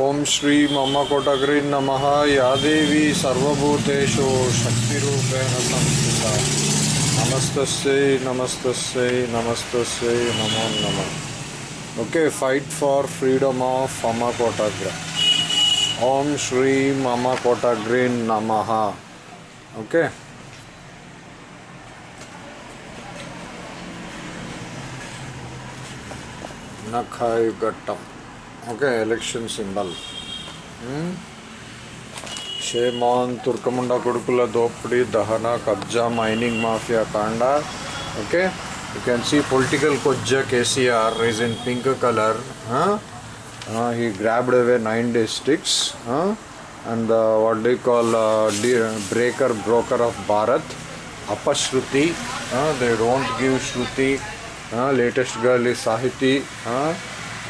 ओम श्री मम कोटग्री नम। या देवी सर्वभूतेषु शक्ति संस्थिता नमस्त नमस्त नमस्त नमो नम। Okay fight for freedom of मम कोटग्र। ओम श्री मम कोटग्री नम। ओके नखायुगट्टम ఓకే ఎలక్షన్ సింబల్. షేమాన్ తుర్కముండ కొడుకుల దోపిడీ దహన కబ్జా మైనింగ్ మాఫియా కాండ. Okay? You can see political కొజ్జా KCR is in pink colour he grabbed away nine districts and what do call breaker broker of Bharat అపశ్రుతి they don't give Shruti latest girl is Sahithi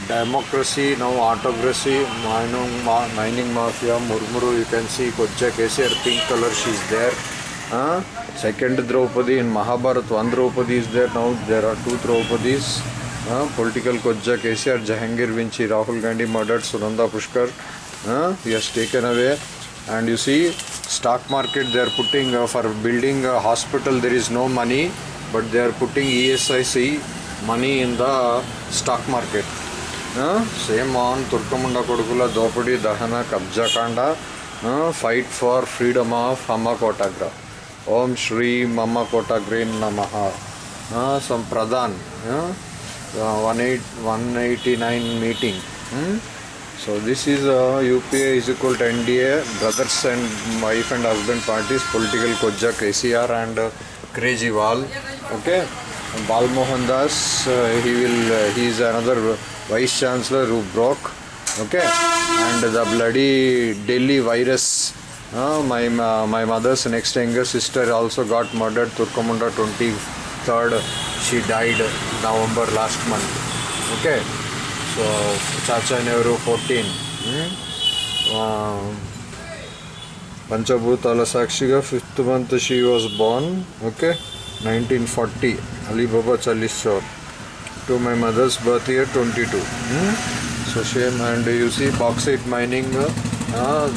democracy now autocracy mining mining mafia murmuru you can see kocha kcr pink color she's there. Uh, second draupadi in mahabharat one draupadi is there. Now there are two draupadis. Uh, political kocha kcr jahangir vinci rahul gandhi murdered sunanda pushkar. Uh, he has taken away. And you see stock market they are putting uh, for building a hospital there is no money but they are putting esic money in the stock market same on తుర్కముండ కొడుకుల దోపిడీ దహన కబ్జా కాండ fight for freedom of హమ్మ కోటాగ్ర ఓం శ్రీ మమ్మ కోటాగ్రీన్ నమ సమ్ Pradhan one eight one eighty nine meeting so this is UPA is equal to NDA brothers and wife and husband parties political కొజ్జా KCR and క్రేజీవాల్ okay Bal Mohan Das, uh, he will, uh, he is another vice chancellor who broke, okay, and the bloody Delhi virus. Uh, my uh, my mother's next younger sister also got murdered. Turkamunda 23rd, she died November last month. Okay, so Chacha Nehru 14. Hmm? Uh, పంచభూతాల సాక్షిగా fifth month she was born okay nineteen forty Alibaba చల్లిస్చోర్ to my mother's birth year twenty two so same and you see bauxite mining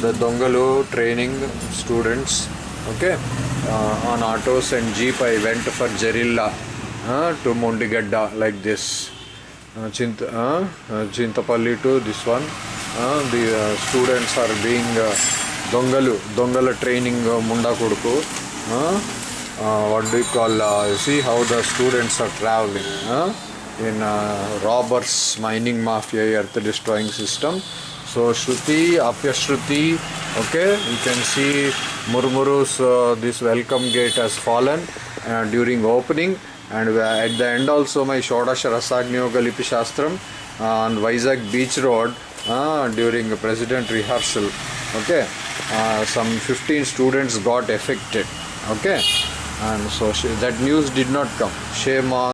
the దొంగలు training students okay on autos and jeep I went for Jerrila to Mondigadda like this Chinta Chintapalli to this one the students are being దొంగలు దొంగల training Munda కొడుకు what do you call uh, see how the students are traveling in uh, robbers mining mafia earth destroying system. So shruti apya shruti okay? You can see murmuru's uh, this welcome gate has fallen uh, during opening. And uh, at the end also my shodasha rasagniyoga lipi shastram uh, on vizag beach road uh, during president rehearsal okay? Uh, some 15 students got affected okay and so she, that news did not come. Shame on